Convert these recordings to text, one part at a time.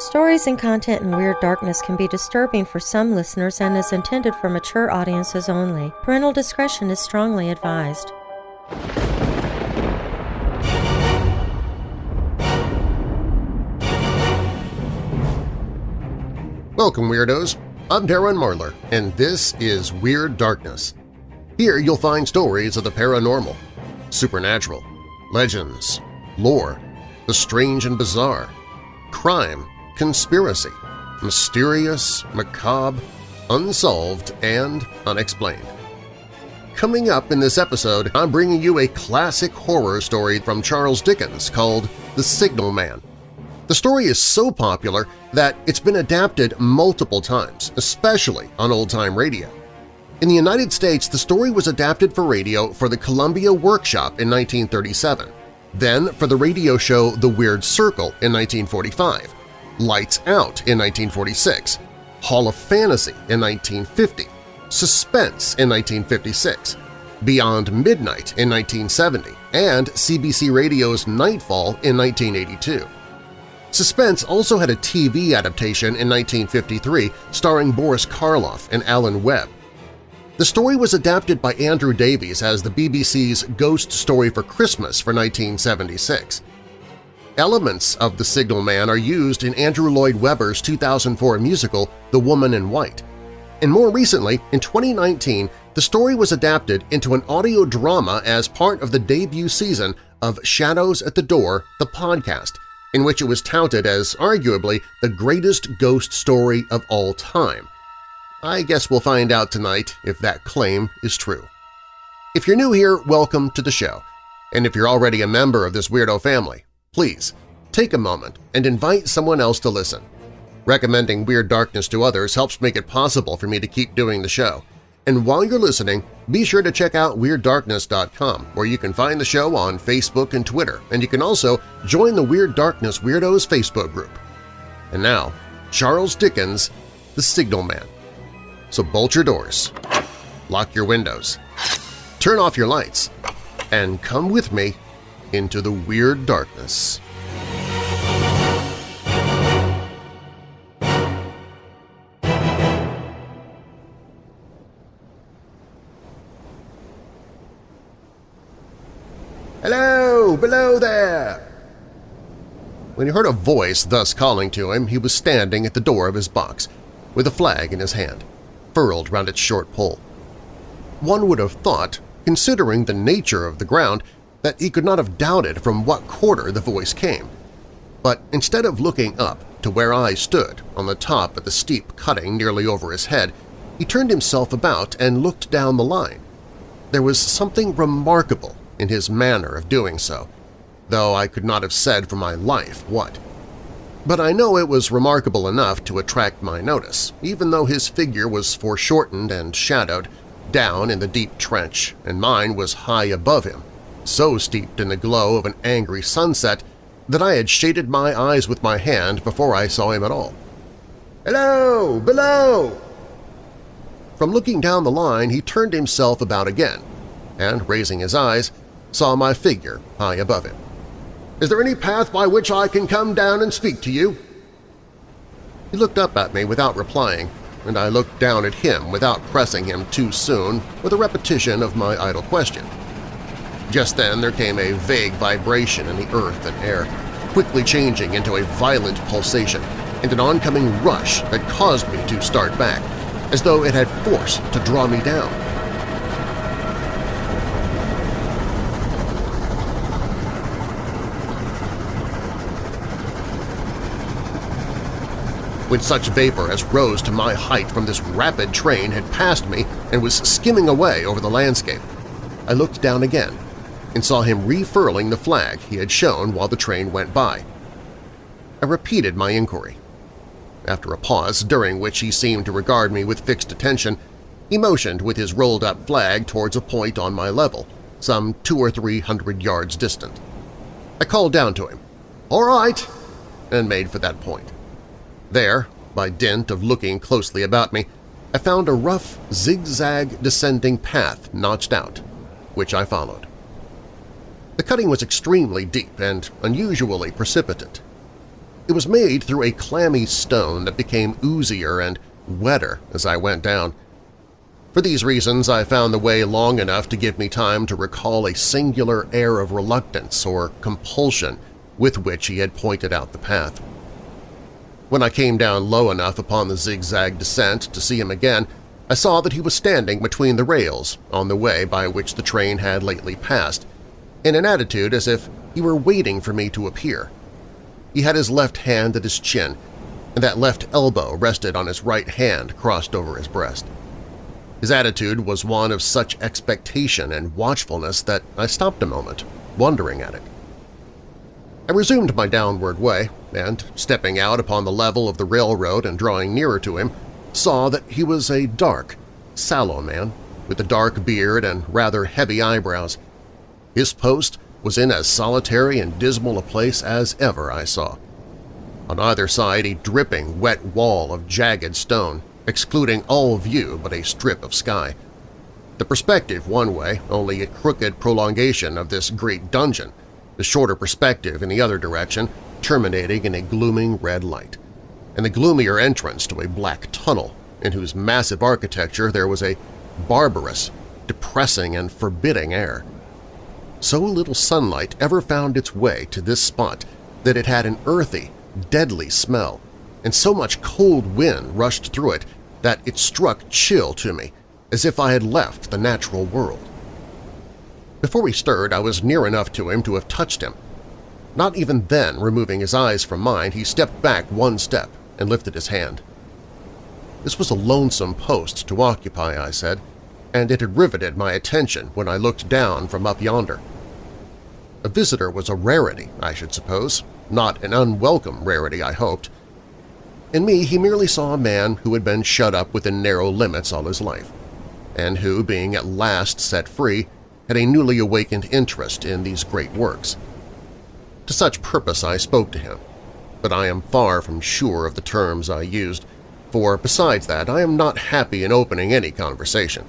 Stories and content in Weird Darkness can be disturbing for some listeners and is intended for mature audiences only. Parental discretion is strongly advised. Welcome, Weirdos! I'm Darren Marlar, and this is Weird Darkness. Here you'll find stories of the paranormal, supernatural, legends, lore, the strange and bizarre, crime, conspiracy, mysterious, macabre, unsolved, and unexplained. Coming up in this episode, I'm bringing you a classic horror story from Charles Dickens called The Signal Man. The story is so popular that it's been adapted multiple times, especially on old-time radio. In the United States, the story was adapted for radio for the Columbia Workshop in 1937, then for the radio show The Weird Circle in 1945, Lights Out in 1946, Hall of Fantasy in 1950, Suspense in 1956, Beyond Midnight in 1970, and CBC Radio's Nightfall in 1982. Suspense also had a TV adaptation in 1953 starring Boris Karloff and Alan Webb. The story was adapted by Andrew Davies as the BBC's Ghost Story for Christmas for 1976. Elements of The Signal Man are used in Andrew Lloyd Webber's 2004 musical The Woman in White. And more recently, in 2019, the story was adapted into an audio drama as part of the debut season of Shadows at the Door, the podcast, in which it was touted as arguably the greatest ghost story of all time. I guess we'll find out tonight if that claim is true. If you're new here, welcome to the show. And if you're already a member of this weirdo family, please take a moment and invite someone else to listen. Recommending Weird Darkness to others helps make it possible for me to keep doing the show. And while you're listening, be sure to check out WeirdDarkness.com where you can find the show on Facebook and Twitter, and you can also join the Weird Darkness Weirdos Facebook group. And now, Charles Dickens' The Signal Man. So bolt your doors, lock your windows, turn off your lights, and come with me into the Weird Darkness. Hello! Below there! When he heard a voice thus calling to him, he was standing at the door of his box, with a flag in his hand, furled round its short pole. One would have thought, considering the nature of the ground, that he could not have doubted from what quarter the voice came. But instead of looking up to where I stood on the top of the steep cutting nearly over his head, he turned himself about and looked down the line. There was something remarkable in his manner of doing so, though I could not have said for my life what. But I know it was remarkable enough to attract my notice, even though his figure was foreshortened and shadowed down in the deep trench and mine was high above him, so steeped in the glow of an angry sunset that I had shaded my eyes with my hand before I saw him at all. "'Hello! Below!' From looking down the line, he turned himself about again, and, raising his eyes, saw my figure high above him. "'Is there any path by which I can come down and speak to you?' He looked up at me without replying, and I looked down at him without pressing him too soon with a repetition of my idle question. Just then there came a vague vibration in the earth and air, quickly changing into a violent pulsation and an oncoming rush that caused me to start back, as though it had force to draw me down. when such vapor as rose to my height from this rapid train had passed me and was skimming away over the landscape. I looked down again and saw him refurling the flag he had shown while the train went by. I repeated my inquiry. After a pause, during which he seemed to regard me with fixed attention, he motioned with his rolled-up flag towards a point on my level, some two or three hundred yards distant. I called down to him, "'All right,' and made for that point. There, by dint of looking closely about me, I found a rough, zigzag descending path notched out, which I followed. The cutting was extremely deep and unusually precipitate. It was made through a clammy stone that became oozier and wetter as I went down. For these reasons, I found the way long enough to give me time to recall a singular air of reluctance or compulsion with which he had pointed out the path. When I came down low enough upon the zigzag descent to see him again, I saw that he was standing between the rails on the way by which the train had lately passed, in an attitude as if he were waiting for me to appear. He had his left hand at his chin, and that left elbow rested on his right hand crossed over his breast. His attitude was one of such expectation and watchfulness that I stopped a moment, wondering at it. I resumed my downward way, and, stepping out upon the level of the railroad and drawing nearer to him, saw that he was a dark, sallow man with a dark beard and rather heavy eyebrows. His post was in as solitary and dismal a place as ever I saw. On either side a dripping, wet wall of jagged stone, excluding all view but a strip of sky. The perspective one way, only a crooked prolongation of this great dungeon, the shorter perspective in the other direction terminating in a glooming red light, and the gloomier entrance to a black tunnel in whose massive architecture there was a barbarous, depressing, and forbidding air. So little sunlight ever found its way to this spot that it had an earthy, deadly smell, and so much cold wind rushed through it that it struck chill to me, as if I had left the natural world. Before he stirred, I was near enough to him to have touched him. Not even then, removing his eyes from mine, he stepped back one step and lifted his hand. This was a lonesome post to occupy, I said, and it had riveted my attention when I looked down from up yonder. A visitor was a rarity, I should suppose, not an unwelcome rarity, I hoped. In me he merely saw a man who had been shut up within narrow limits all his life, and who, being at last set free, had a newly awakened interest in these great works. To such purpose I spoke to him, but I am far from sure of the terms I used, for besides that I am not happy in opening any conversation.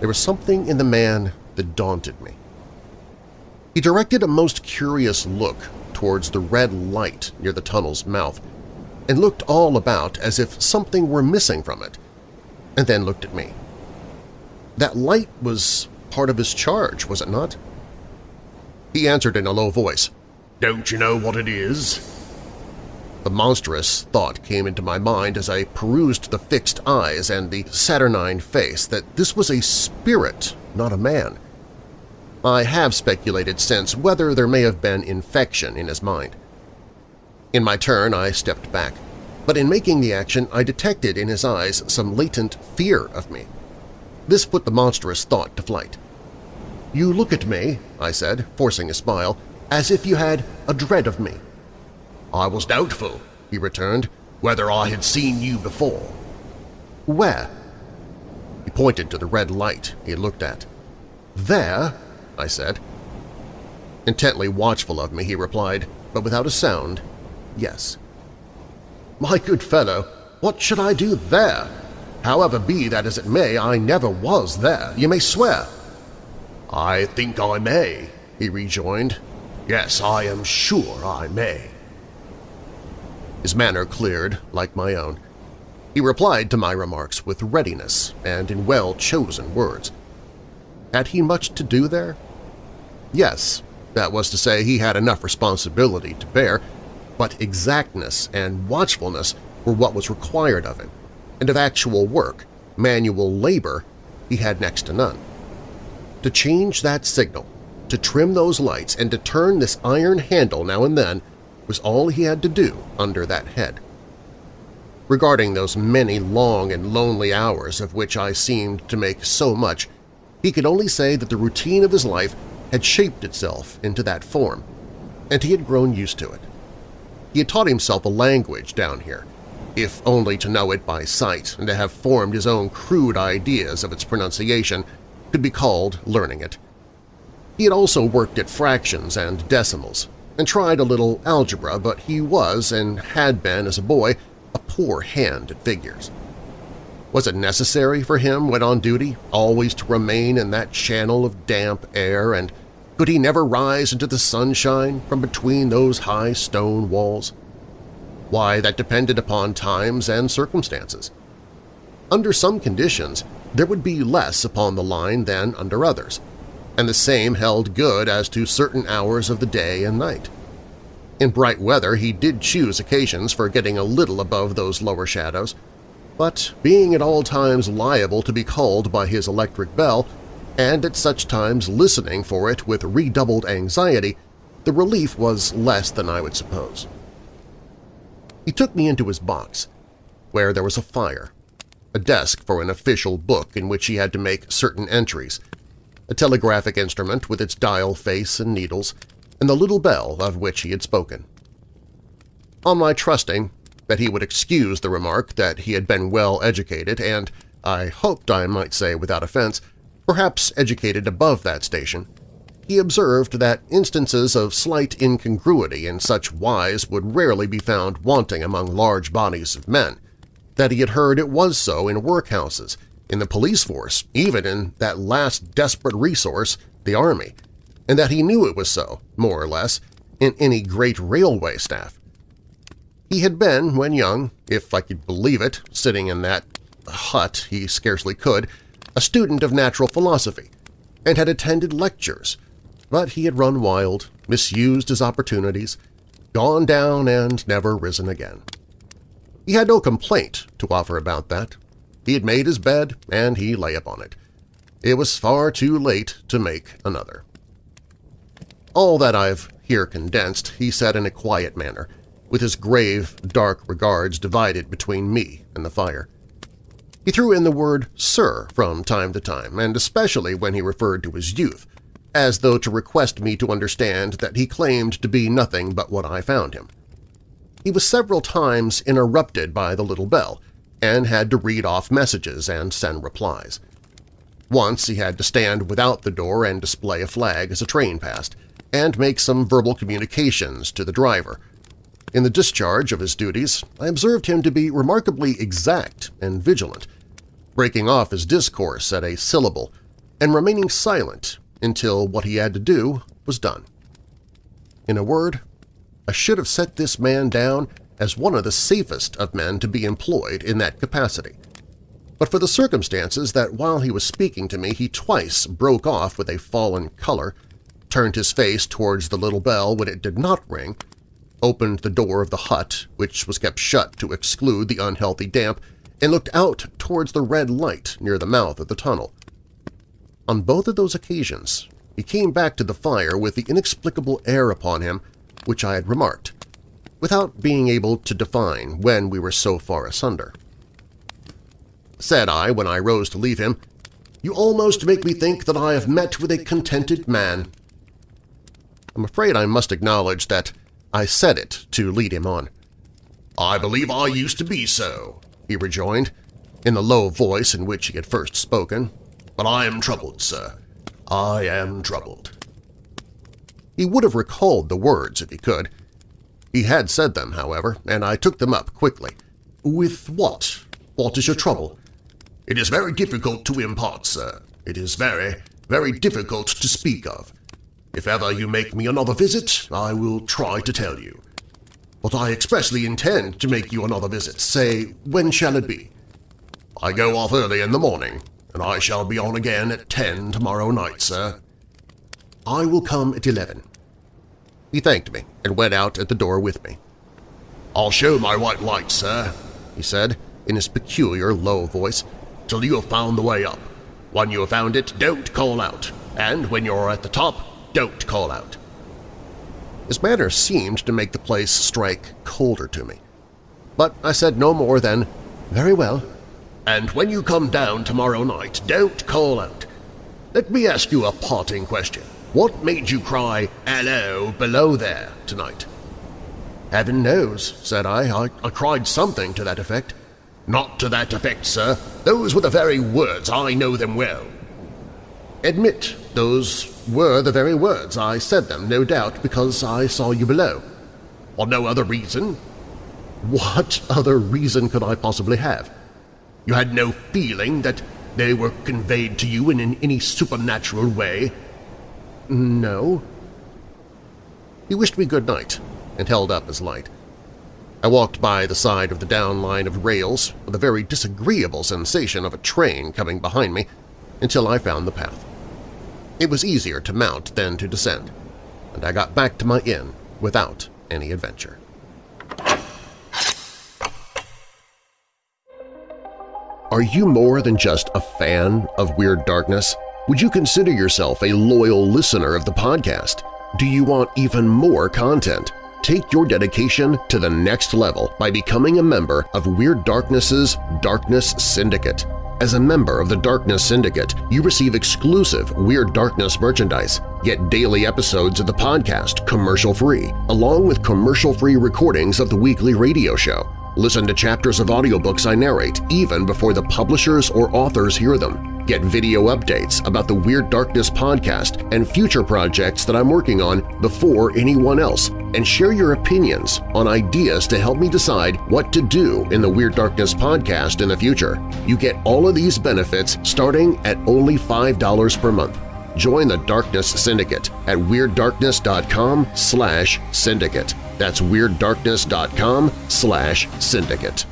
There was something in the man that daunted me. He directed a most curious look towards the red light near the tunnel's mouth and looked all about as if something were missing from it, and then looked at me. That light was part of his charge, was it not? He answered in a low voice, Don't you know what it is? The monstrous thought came into my mind as I perused the fixed eyes and the saturnine face that this was a spirit, not a man. I have speculated since whether there may have been infection in his mind. In my turn, I stepped back, but in making the action I detected in his eyes some latent fear of me. This put the monstrous thought to flight. "'You look at me,' I said, forcing a smile, "'as if you had a dread of me.' "'I was doubtful,' he returned, "'whether I had seen you before.' "'Where?' He pointed to the red light he had looked at. "'There?' I said. Intently watchful of me, he replied, but without a sound, yes. "'My good fellow, what should I do there?' However be that as it may, I never was there, you may swear. I think I may, he rejoined. Yes, I am sure I may. His manner cleared, like my own. He replied to my remarks with readiness and in well-chosen words. Had he much to do there? Yes, that was to say he had enough responsibility to bear, but exactness and watchfulness were what was required of him and of actual work, manual labor, he had next to none. To change that signal, to trim those lights, and to turn this iron handle now and then was all he had to do under that head. Regarding those many long and lonely hours of which I seemed to make so much, he could only say that the routine of his life had shaped itself into that form, and he had grown used to it. He had taught himself a language down here, if only to know it by sight and to have formed his own crude ideas of its pronunciation could be called learning it. He had also worked at fractions and decimals, and tried a little algebra, but he was, and had been as a boy, a poor hand at figures. Was it necessary for him when on duty always to remain in that channel of damp air, and could he never rise into the sunshine from between those high stone walls? Why, that depended upon times and circumstances. Under some conditions, there would be less upon the line than under others, and the same held good as to certain hours of the day and night. In bright weather he did choose occasions for getting a little above those lower shadows, but being at all times liable to be called by his electric bell, and at such times listening for it with redoubled anxiety, the relief was less than I would suppose. He took me into his box, where there was a fire, a desk for an official book in which he had to make certain entries, a telegraphic instrument with its dial face and needles, and the little bell of which he had spoken. On my trusting that he would excuse the remark that he had been well educated and, I hoped I might say without offense, perhaps educated above that station, he observed that instances of slight incongruity in such wise would rarely be found wanting among large bodies of men, that he had heard it was so in workhouses, in the police force, even in that last desperate resource, the Army, and that he knew it was so, more or less, in any great railway staff. He had been, when young, if I could believe it, sitting in that hut he scarcely could, a student of natural philosophy, and had attended lectures, but he had run wild, misused his opportunities, gone down and never risen again. He had no complaint to offer about that. He had made his bed, and he lay upon it. It was far too late to make another. All that I've here condensed he said in a quiet manner, with his grave, dark regards divided between me and the fire. He threw in the word sir from time to time, and especially when he referred to his youth, as though to request me to understand that he claimed to be nothing but what I found him. He was several times interrupted by the little bell and had to read off messages and send replies. Once he had to stand without the door and display a flag as a train passed, and make some verbal communications to the driver. In the discharge of his duties, I observed him to be remarkably exact and vigilant, breaking off his discourse at a syllable and remaining silent until what he had to do was done. In a word, I should have set this man down as one of the safest of men to be employed in that capacity. But for the circumstances that while he was speaking to me he twice broke off with a fallen color, turned his face towards the little bell when it did not ring, opened the door of the hut, which was kept shut to exclude the unhealthy damp, and looked out towards the red light near the mouth of the tunnel. On both of those occasions, he came back to the fire with the inexplicable air upon him which I had remarked, without being able to define when we were so far asunder. Said I when I rose to leave him, "'You almost make me think that I have met with a contented man.' I'm afraid I must acknowledge that I said it to lead him on. "'I believe I used to be so,' he rejoined, in the low voice in which he had first spoken, but I am troubled, sir. I am troubled. He would have recalled the words if he could. He had said them, however, and I took them up quickly. With what? What is your trouble? It is very difficult to impart, sir. It is very, very difficult to speak of. If ever you make me another visit, I will try to tell you. But I expressly intend to make you another visit. Say, when shall it be? I go off early in the morning and I shall be on again at ten tomorrow night, sir. I will come at eleven. He thanked me and went out at the door with me. I'll show my white light, sir, he said in his peculiar low voice, till you have found the way up. When you have found it, don't call out, and when you're at the top, don't call out. His manner seemed to make the place strike colder to me. But I said no more than, very well, and when you come down tomorrow night, don't call out. Let me ask you a parting question. What made you cry, hello, below there, tonight? Heaven knows, said I. I, I cried something to that effect. Not to that effect, sir. Those were the very words. I know them well. Admit those were the very words. I said them, no doubt, because I saw you below. For no other reason? What other reason could I possibly have? You had no feeling that they were conveyed to you in any supernatural way? No. He wished me good night and held up his light. I walked by the side of the down line of rails with a very disagreeable sensation of a train coming behind me until I found the path. It was easier to mount than to descend, and I got back to my inn without any adventure. Are you more than just a fan of Weird Darkness? Would you consider yourself a loyal listener of the podcast? Do you want even more content? Take your dedication to the next level by becoming a member of Weird Darkness's Darkness Syndicate. As a member of the Darkness Syndicate, you receive exclusive Weird Darkness merchandise, get daily episodes of the podcast commercial-free, along with commercial-free recordings of the weekly radio show. Listen to chapters of audiobooks I narrate even before the publishers or authors hear them. Get video updates about the Weird Darkness podcast and future projects that I'm working on before anyone else, and share your opinions on ideas to help me decide what to do in the Weird Darkness podcast in the future. You get all of these benefits starting at only $5 per month. Join the Darkness Syndicate at WeirdDarkness.com slash syndicate. That's WeirdDarkness.com slash syndicate.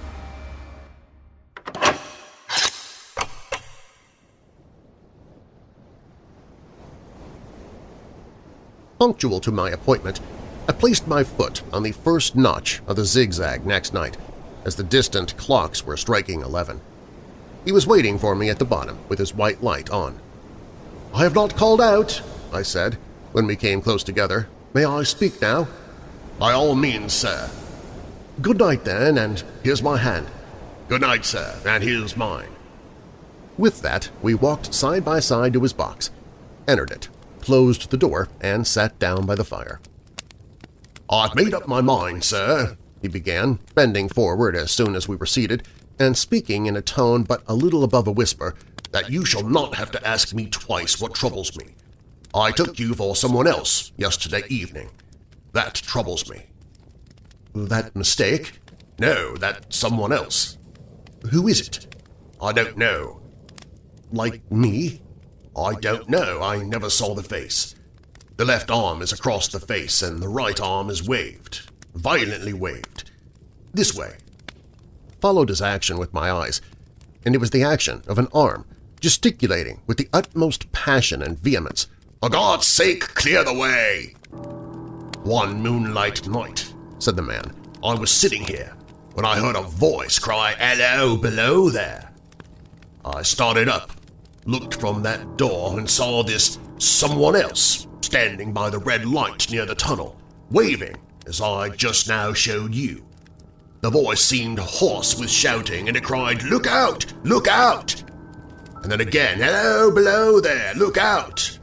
Punctual to my appointment, I placed my foot on the first notch of the zigzag next night as the distant clocks were striking eleven. He was waiting for me at the bottom with his white light on. "'I have not called out,' I said, when we came close together. "'May I speak now?' "'By all means, sir.' "'Good night, then, and here's my hand.' "'Good night, sir, and here's mine.' With that, we walked side by side to his box, entered it, closed the door, and sat down by the fire. "'I've made up my mind, sir,' he began, bending forward as soon as we were seated, and speaking in a tone but a little above a whisper, that you shall not have to ask me twice what troubles me. I took you for someone else yesterday evening. That troubles me. That mistake? No, that someone else. Who is it? I don't know. Like me? I don't know. I never saw the face. The left arm is across the face and the right arm is waved, violently waved. This way. Followed his action with my eyes, and it was the action of an arm, gesticulating with the utmost passion and vehemence. For God's sake, clear the way! One moonlight night, said the man, I was sitting here when I heard a voice cry, Hello, below there. I started up, looked from that door and saw this someone else standing by the red light near the tunnel, waving as I just now showed you. The voice seemed hoarse with shouting, and it cried, Look out! Look out! And then again, Hello, below there! Look out!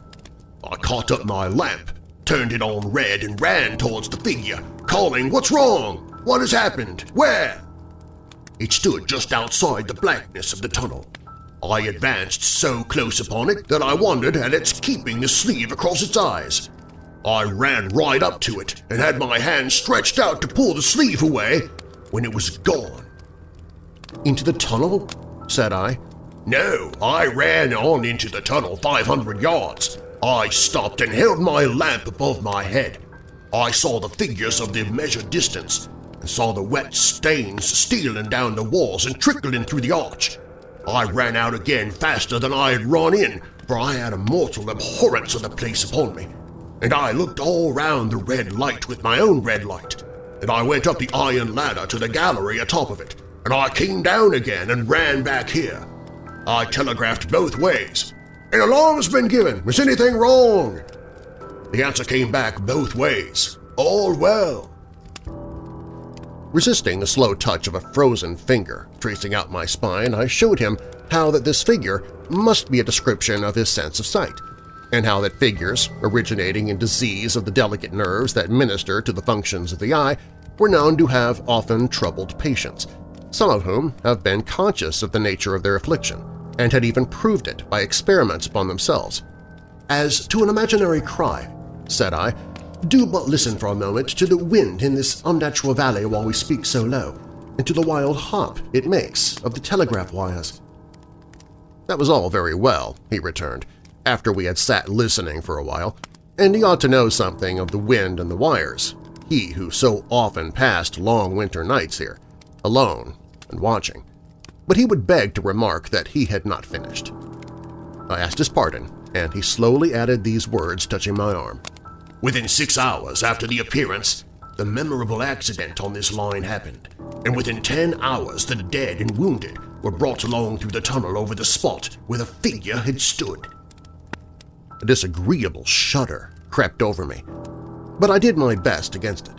I caught up my lamp, turned it on red, and ran towards the figure, calling, What's wrong? What has happened? Where? It stood just outside the blackness of the tunnel. I advanced so close upon it that I wondered at its keeping the sleeve across its eyes. I ran right up to it and had my hand stretched out to pull the sleeve away when it was gone. Into the tunnel? said I. No, I ran on into the tunnel 500 yards. I stopped and held my lamp above my head. I saw the figures of the measured distance and saw the wet stains stealing down the walls and trickling through the arch. I ran out again faster than I had run in, for I had a mortal abhorrence of the place upon me. And I looked all round the red light with my own red light, and I went up the iron ladder to the gallery atop of it, and I came down again and ran back here. I telegraphed both ways. An alarm's been given. Is anything wrong? The answer came back both ways. All well. Resisting the slow touch of a frozen finger tracing out my spine, I showed him how that this figure must be a description of his sense of sight, and how that figures, originating in disease of the delicate nerves that minister to the functions of the eye, were known to have often troubled patients, some of whom have been conscious of the nature of their affliction, and had even proved it by experiments upon themselves. As to an imaginary cry, said I, do but listen for a moment to the wind in this unnatural valley while we speak so low, and to the wild hop it makes of the telegraph wires. That was all very well, he returned, after we had sat listening for a while, and he ought to know something of the wind and the wires. he who so often passed long winter nights here, alone and watching, but he would beg to remark that he had not finished. I asked his pardon, and he slowly added these words touching my arm. Within six hours after the appearance, the memorable accident on this line happened, and within ten hours the dead and wounded were brought along through the tunnel over the spot where the figure had stood. A disagreeable shudder crept over me, but I did my best against it.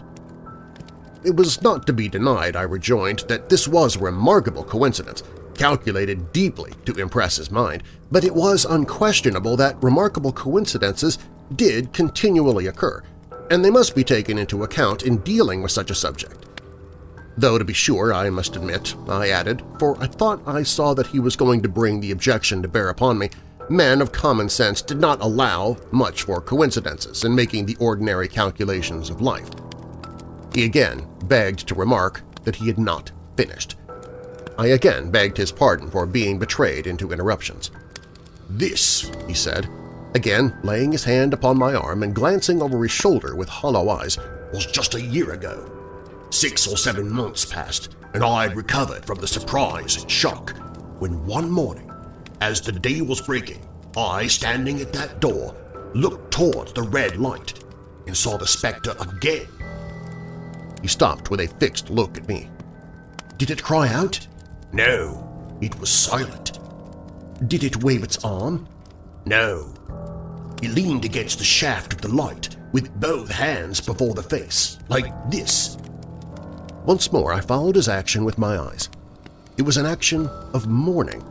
It was not to be denied, I rejoined, that this was a remarkable coincidence, calculated deeply to impress his mind, but it was unquestionable that remarkable coincidences did continually occur, and they must be taken into account in dealing with such a subject. Though, to be sure, I must admit, I added, for I thought I saw that he was going to bring the objection to bear upon me, men of common sense did not allow much for coincidences in making the ordinary calculations of life. He again begged to remark that he had not finished. I again begged his pardon for being betrayed into interruptions. This, he said, again laying his hand upon my arm and glancing over his shoulder with hollow eyes, was just a year ago. Six or seven months passed, and I had recovered from the surprise and shock when one morning, as the day was breaking, I, standing at that door, looked towards the red light and saw the spectre again. He stopped with a fixed look at me. Did it cry out? No, it was silent. Did it wave its arm? No. It leaned against the shaft of the light with both hands before the face, like this. Once more I followed his action with my eyes. It was an action of mourning.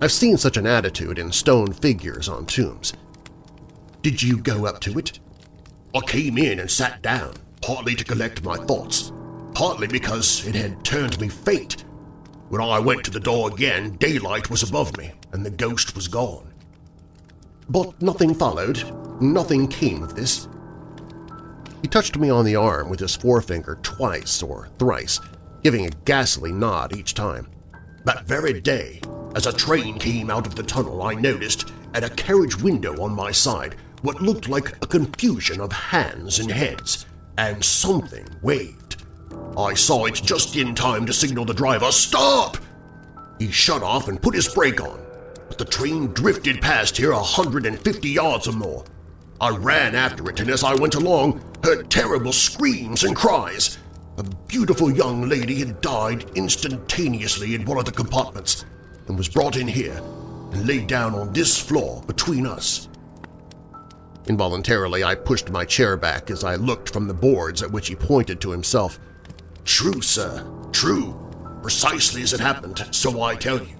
I've seen such an attitude in stone figures on tombs. Did you go up to it? I came in and sat down, partly to collect my thoughts, partly because it had turned me faint. When I went to the door again, daylight was above me, and the ghost was gone. But nothing followed, nothing came of this. He touched me on the arm with his forefinger twice or thrice, giving a ghastly nod each time. That very day, as a train came out of the tunnel, I noticed at a carriage window on my side what looked like a confusion of hands and heads, and something waved. I saw it just in time to signal the driver, Stop! He shut off and put his brake on, the train drifted past here a 150 yards or more. I ran after it, and as I went along, heard terrible screams and cries. A beautiful young lady had died instantaneously in one of the compartments and was brought in here and laid down on this floor between us. Involuntarily, I pushed my chair back as I looked from the boards at which he pointed to himself. True, sir, true. Precisely as it happened, so I tell you.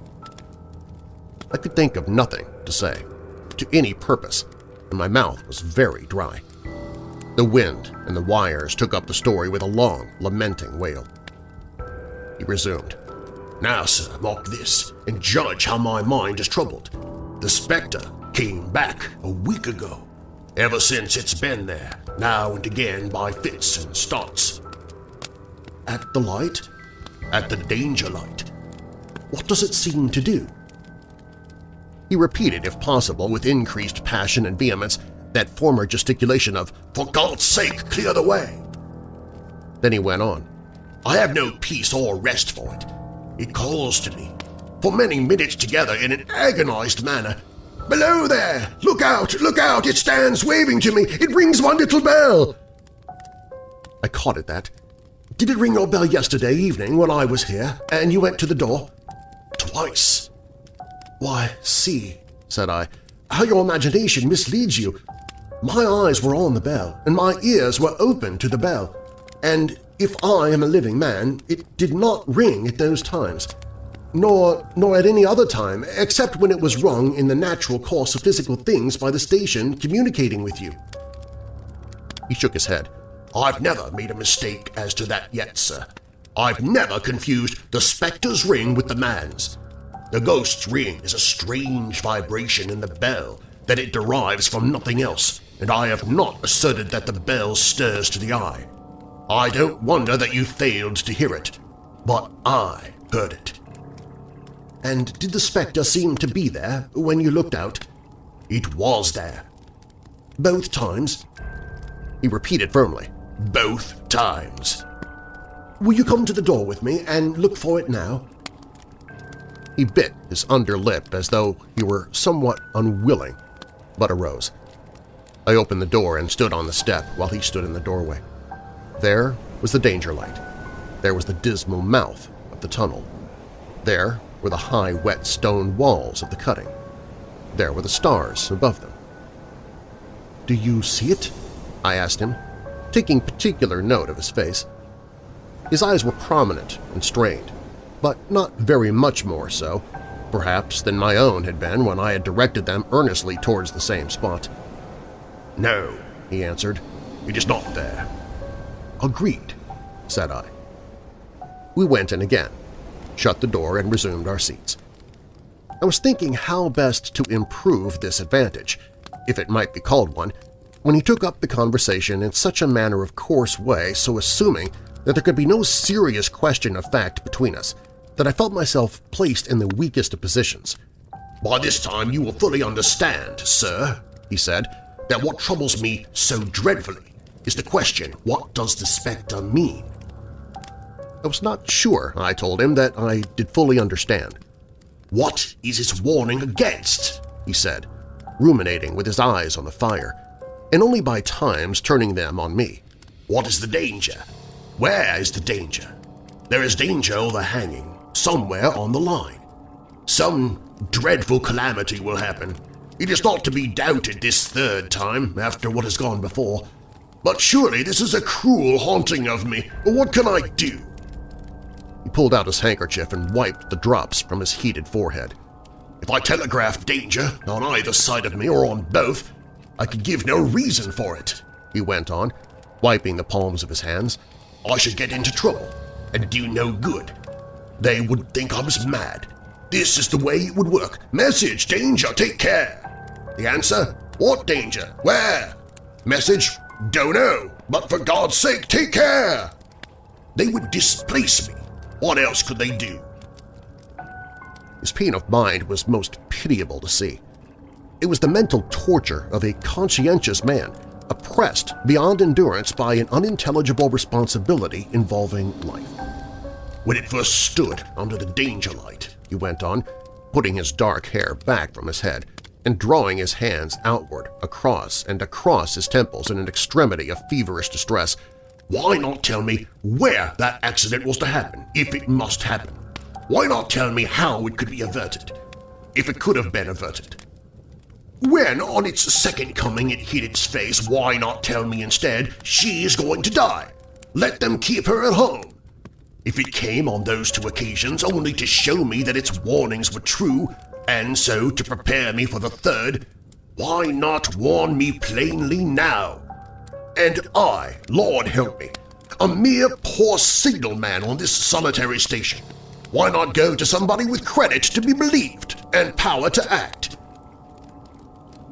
I could think of nothing to say, to any purpose, and my mouth was very dry. The wind and the wires took up the story with a long, lamenting wail. He resumed. Now, sir, mark this, and judge how my mind is troubled. The spectre came back a week ago. Ever since it's been there, now and again by fits and starts. At the light? At the danger light. What does it seem to do? He repeated, if possible, with increased passion and vehemence, that former gesticulation of, For God's sake, clear the way! Then he went on, I have no peace or rest for it. It calls to me, for many minutes together in an agonized manner, Below there! Look out! Look out! It stands waving to me! It rings one little bell! I caught at that. Did it ring your bell yesterday evening when I was here and you went to the door? Twice. Why, see, said I, how your imagination misleads you. My eyes were on the bell, and my ears were open to the bell, and if I am a living man, it did not ring at those times, nor, nor at any other time, except when it was rung in the natural course of physical things by the station communicating with you. He shook his head. I've never made a mistake as to that yet, sir. I've never confused the spectre's ring with the man's. The ghost's ring is a strange vibration in the bell that it derives from nothing else, and I have not asserted that the bell stirs to the eye. I don't wonder that you failed to hear it, but I heard it. And did the spectre seem to be there when you looked out? It was there. Both times? He repeated firmly, both times. Will you come to the door with me and look for it now? He bit his under lip as though he were somewhat unwilling, but arose. I opened the door and stood on the step while he stood in the doorway. There was the danger light. There was the dismal mouth of the tunnel. There were the high, wet stone walls of the cutting. There were the stars above them. "'Do you see it?' I asked him, taking particular note of his face. His eyes were prominent and strained, but not very much more so, perhaps, than my own had been when I had directed them earnestly towards the same spot. No, he answered. It is not there. Agreed, said I. We went in again, shut the door, and resumed our seats. I was thinking how best to improve this advantage, if it might be called one, when he took up the conversation in such a matter-of-course way so assuming that there could be no serious question of fact between us, that I felt myself placed in the weakest of positions. "'By this time you will fully understand, sir,' he said, that what troubles me so dreadfully is the question, what does the spectre mean? I was not sure, I told him, that I did fully understand. What is its warning against? he said, ruminating with his eyes on the fire, and only by times turning them on me. What is the danger? Where is the danger? There is danger overhanging, somewhere on the line. Some dreadful calamity will happen, it is not to be doubted this third time after what has gone before. But surely this is a cruel haunting of me. What can I do? He pulled out his handkerchief and wiped the drops from his heated forehead. If I telegraphed danger on either side of me or on both, I could give no reason for it, he went on, wiping the palms of his hands. I should get into trouble and do no good. They would think I was mad. This is the way it would work. Message, danger, take care. The answer? What danger? Where? Message? Don't know, but for God's sake, take care! They would displace me. What else could they do? His pain of mind was most pitiable to see. It was the mental torture of a conscientious man oppressed beyond endurance by an unintelligible responsibility involving life. When it first stood under the danger light, he went on, putting his dark hair back from his head, and drawing his hands outward, across and across his temples in an extremity of feverish distress. Why not tell me where that accident was to happen, if it must happen? Why not tell me how it could be averted, if it could have been averted? When, on its second coming, it hit its face, why not tell me instead she is going to die? Let them keep her at home. If it came on those two occasions only to show me that its warnings were true, and so, to prepare me for the third, why not warn me plainly now? And I, Lord help me, a mere poor signalman on this solitary station, why not go to somebody with credit to be believed and power to act?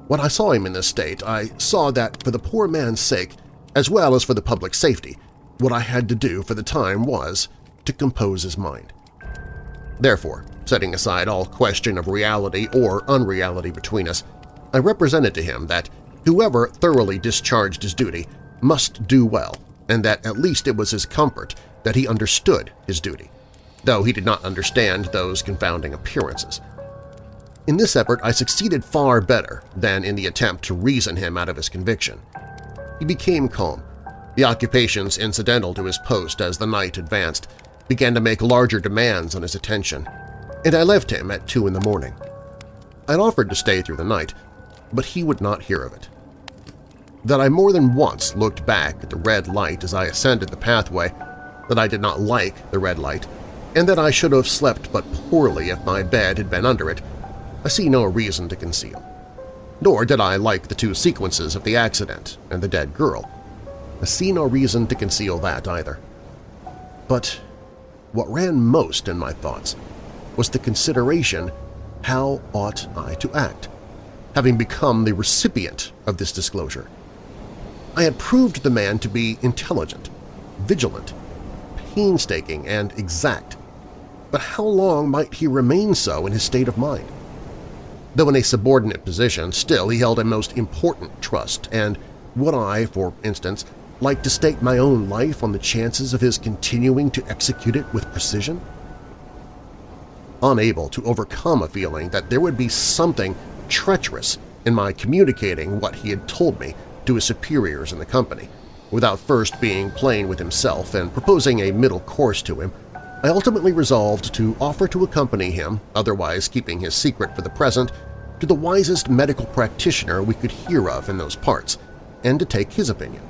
When I saw him in this state, I saw that for the poor man's sake, as well as for the public safety, what I had to do for the time was to compose his mind. Therefore, setting aside all question of reality or unreality between us, I represented to him that whoever thoroughly discharged his duty must do well, and that at least it was his comfort that he understood his duty, though he did not understand those confounding appearances. In this effort I succeeded far better than in the attempt to reason him out of his conviction. He became calm. The occupations incidental to his post as the night advanced began to make larger demands on his attention, and I left him at two in the morning. I'd offered to stay through the night, but he would not hear of it. That I more than once looked back at the red light as I ascended the pathway, that I did not like the red light, and that I should have slept but poorly if my bed had been under it, I see no reason to conceal. Nor did I like the two sequences of the accident and the dead girl. I see no reason to conceal that either. But what ran most in my thoughts was the consideration how ought I to act, having become the recipient of this disclosure. I had proved the man to be intelligent, vigilant, painstaking, and exact, but how long might he remain so in his state of mind? Though in a subordinate position, still he held a most important trust, and would I, for instance, like to stake my own life on the chances of his continuing to execute it with precision? Unable to overcome a feeling that there would be something treacherous in my communicating what he had told me to his superiors in the company, without first being plain with himself and proposing a middle course to him, I ultimately resolved to offer to accompany him, otherwise keeping his secret for the present, to the wisest medical practitioner we could hear of in those parts, and to take his opinion.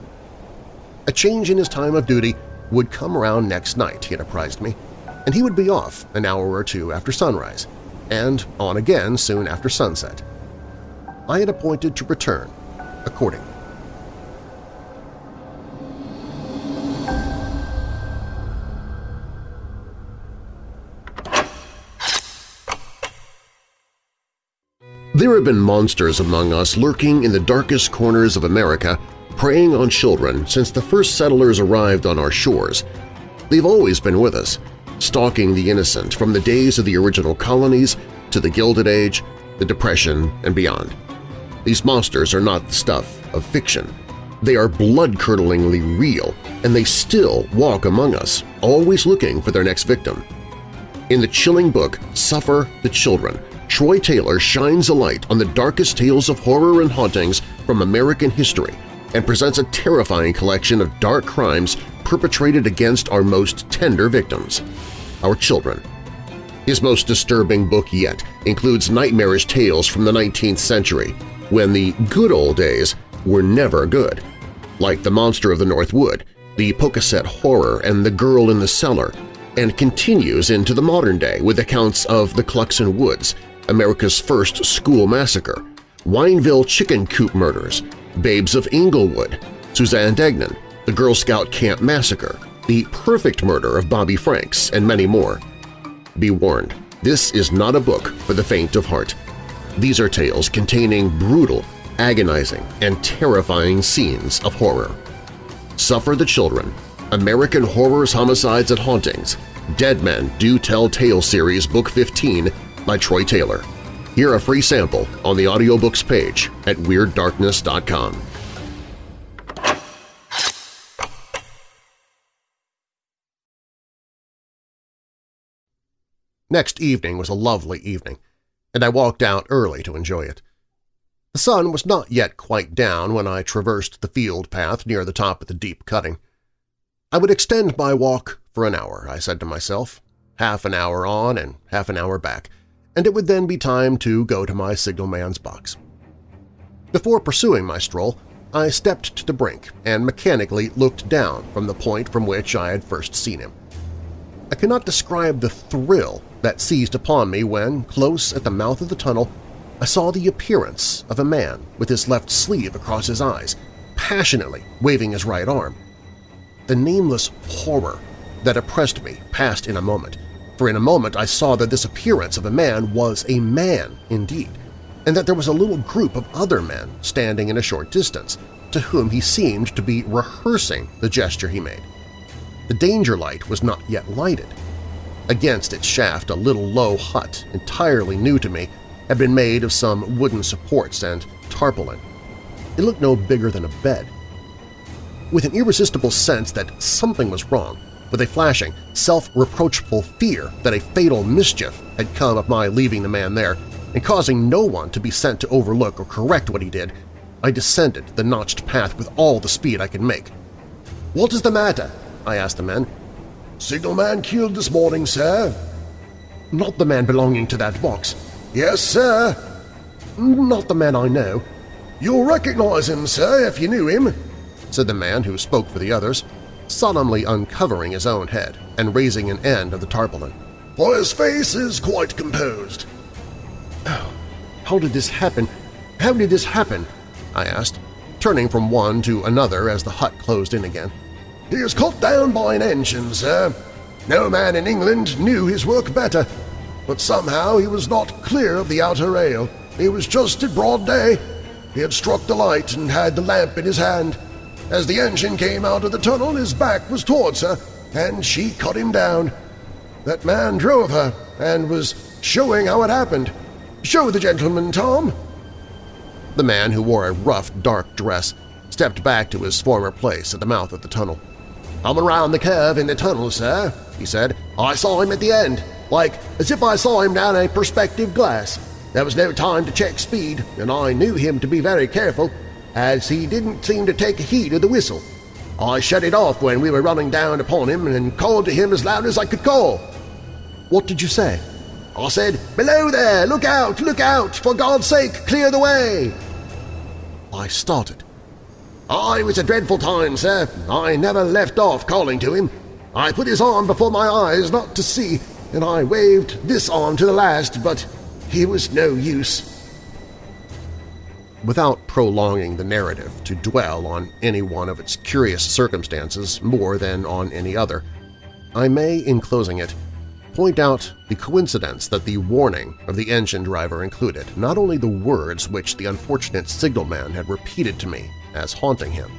A change in his time of duty would come around next night, he had apprised me, and he would be off an hour or two after sunrise, and on again soon after sunset. I had appointed to return accordingly. There have been monsters among us lurking in the darkest corners of America, preying on children since the first settlers arrived on our shores. They've always been with us, stalking the innocent from the days of the original colonies to the Gilded Age, the Depression, and beyond. These monsters are not the stuff of fiction. They are blood-curdlingly real, and they still walk among us, always looking for their next victim. In the chilling book Suffer the Children, Troy Taylor shines a light on the darkest tales of horror and hauntings from American history and presents a terrifying collection of dark crimes perpetrated against our most tender victims, our children. His most disturbing book yet includes nightmarish tales from the 19th century, when the good old days were never good, like The Monster of the North Wood, The Pocasset Horror, and The Girl in the Cellar, and continues into the modern day with accounts of the Cluxon Woods, America's first school massacre, Wineville chicken coop murders, Babes of Inglewood, Suzanne Degnan, the Girl Scout Camp Massacre, the perfect murder of Bobby Franks, and many more. Be warned, this is not a book for the faint of heart. These are tales containing brutal, agonizing, and terrifying scenes of horror. Suffer the Children, American Horrors, Homicides, and Hauntings, Dead Men Do Tell Tale Series Book 15 by Troy Taylor. Hear a free sample on the audiobooks page at WeirdDarkness.com. Next evening was a lovely evening, and I walked out early to enjoy it. The sun was not yet quite down when I traversed the field path near the top of the deep cutting. I would extend my walk for an hour, I said to myself, half an hour on and half an hour back, and it would then be time to go to my signalman's box. Before pursuing my stroll, I stepped to the brink and mechanically looked down from the point from which I had first seen him. I cannot describe the thrill that seized upon me when, close at the mouth of the tunnel, I saw the appearance of a man with his left sleeve across his eyes, passionately waving his right arm. The nameless horror that oppressed me passed in a moment, for in a moment I saw that this appearance of a man was a man indeed, and that there was a little group of other men standing in a short distance, to whom he seemed to be rehearsing the gesture he made. The danger light was not yet lighted. Against its shaft a little low hut, entirely new to me, had been made of some wooden supports and tarpaulin. It looked no bigger than a bed. With an irresistible sense that something was wrong, with a flashing, self-reproachful fear that a fatal mischief had come of my leaving the man there and causing no one to be sent to overlook or correct what he did, I descended the notched path with all the speed I could make. "'What is the matter?' I asked the men. Signalman killed this morning, sir. Not the man belonging to that box. Yes, sir. Not the man I know. You'll recognize him, sir, if you knew him, said the man who spoke for the others, solemnly uncovering his own head and raising an end of the tarpaulin. For his face is quite composed. Oh, how did this happen? How did this happen? I asked, turning from one to another as the hut closed in again. He was cut down by an engine, sir. No man in England knew his work better, but somehow he was not clear of the outer rail. He was just in broad day. He had struck the light and had the lamp in his hand. As the engine came out of the tunnel, his back was towards her, and she cut him down. That man drove her and was showing how it happened. Show the gentleman, Tom. The man, who wore a rough, dark dress, stepped back to his former place at the mouth of the tunnel. "'I'm around the curve in the tunnel, sir,' he said. "'I saw him at the end, like as if I saw him down a perspective glass. There was no time to check speed, and I knew him to be very careful, as he didn't seem to take heed of the whistle. I shut it off when we were running down upon him and called to him as loud as I could call. What did you say? I said, Below there! Look out! Look out! For God's sake, clear the way! I started. Oh, it was a dreadful time, sir. I never left off calling to him. I put his arm before my eyes not to see, and I waved this arm to the last, but he was no use. Without prolonging the narrative to dwell on any one of its curious circumstances more than on any other, I may, in closing it, point out the coincidence that the warning of the engine driver included not only the words which the unfortunate signalman had repeated to me as haunting him,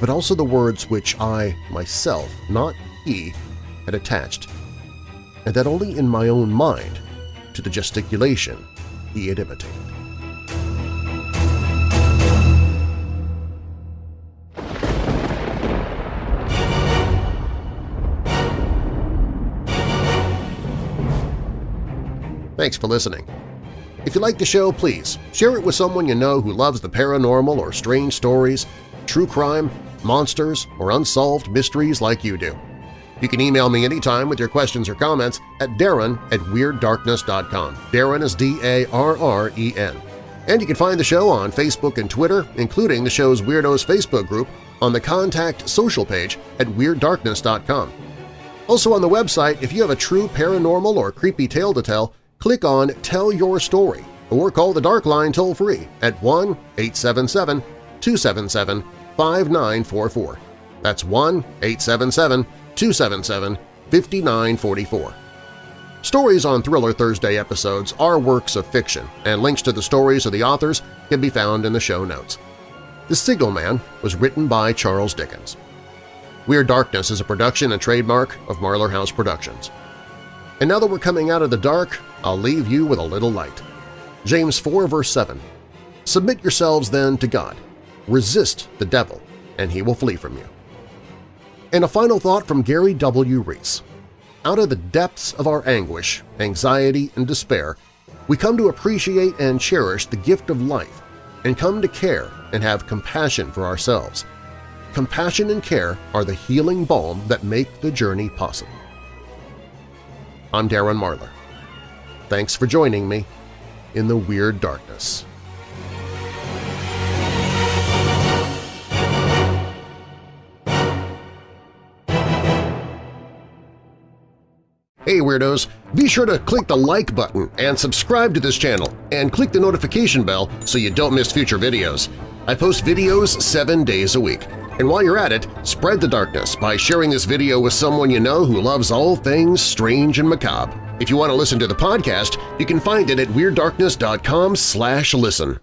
but also the words which I, myself, not he, had attached, and that only in my own mind to the gesticulation he had imitated. Thanks for listening. If you like the show, please share it with someone you know who loves the paranormal or strange stories, true crime, monsters, or unsolved mysteries like you do. You can email me anytime with your questions or comments at darren at WeirdDarkness.com. Darren is D-A-R-R-E-N. And you can find the show on Facebook and Twitter, including the show's Weirdos Facebook group, on the Contact social page at WeirdDarkness.com. Also on the website, if you have a true paranormal or creepy tale to tell, click on Tell Your Story or call the Dark Line toll-free at 1-877-277-5944. That's 1-877-277-5944. Stories on Thriller Thursday episodes are works of fiction, and links to the stories of the authors can be found in the show notes. The Signalman was written by Charles Dickens. Weird Darkness is a production and trademark of Marlar House Productions. And now that we're coming out of the dark, I'll leave you with a little light. James 4 verse 7 Submit yourselves then to God. Resist the devil, and he will flee from you. And a final thought from Gary W. Reese. Out of the depths of our anguish, anxiety, and despair, we come to appreciate and cherish the gift of life and come to care and have compassion for ourselves. Compassion and care are the healing balm that make the journey possible. I'm Darren Marlar. Thanks for joining me in the Weird Darkness. Hey Weirdos! Be sure to click the like button and subscribe to this channel, and click the notification bell so you don't miss future videos. I post videos seven days a week. And while you're at it, spread the darkness by sharing this video with someone you know who loves all things strange and macabre. If you want to listen to the podcast, you can find it at WeirdDarkness.com slash listen.